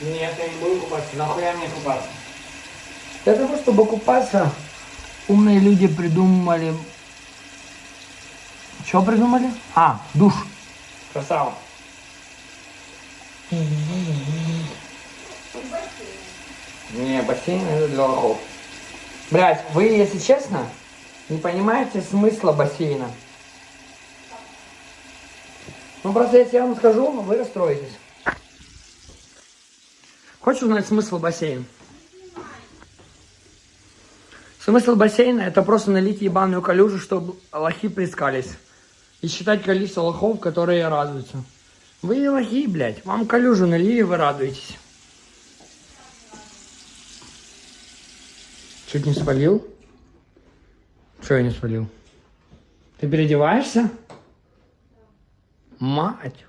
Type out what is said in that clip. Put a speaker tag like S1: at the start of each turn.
S1: Нет, я не буду купаться. Нахуя мне купаться?
S2: Для того, чтобы купаться, умные люди придумали... Что придумали? А, душ.
S1: Красава.
S2: Не, бассейн это для лохов. Блять, вы, если честно, не понимаете смысла бассейна. Ну просто если я вам скажу, вы расстроитесь. Хочешь узнать смысл бассейна? Смысл бассейна это просто налить ебаную калюжу, чтобы лохи плескались. И считать количество лохов, которые радуются. Вы лохи, блядь. Вам калюжу налили, вы радуетесь. Чуть не спалил? Что я не спалил? Ты переодеваешься? Мать.